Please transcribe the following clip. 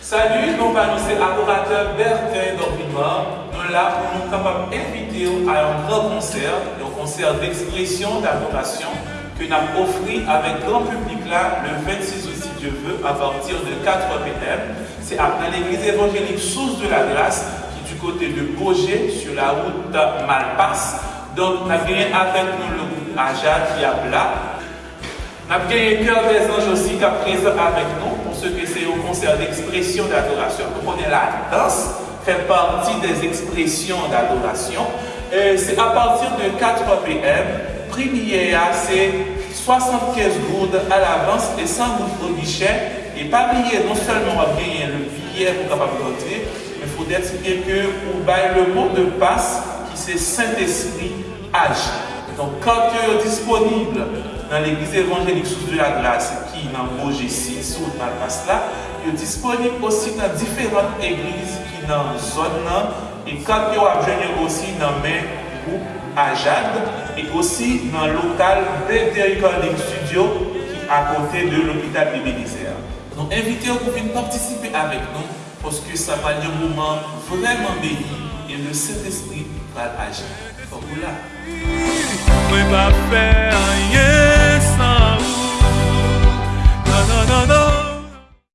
Salut, nous allons c'est adorateur Bertin d'Orvimar. Nous là pour nous capables d'inviter à un grand concert, un concert d'expression, d'adoration que nous avons offert avec grand public là le 26 août si Dieu veut à partir de 4 pm. C'est à l'église évangélique Source de la Grâce qui est du côté de Beaugé sur la route Malpasse. Donc nous avons avec nous le groupe Aja qui là. Nous avons Cœur des Anges aussi qui est présent avec nous pour ce que c'est au concert d'expression d'adoration. Vous connaissez la danse, fait partie des expressions d'adoration. C'est à partir de 4 pm. Prière, c'est 75 gourdes à l'avance et 100 gourdes au guichet. Et pas oublier non seulement gagner le billet pour capable rentrer, mais il faut dire que le mot de passe qui c'est Saint-Esprit agit. Donc, quand tu es disponible dans l'église évangélique sous de la grâce qui est dans Boger 6 ou dans le là, tu es disponible aussi dans différentes églises qui sont dans la zone et quand tu as aussi dans mes groupes à Jade et aussi dans le local BD Recording Studio qui est à côté de l'hôpital Bénézère. Donc, invitez-vous pour venir participer avec nous parce que ça va être un moment vraiment béni et le Saint-Esprit va agir.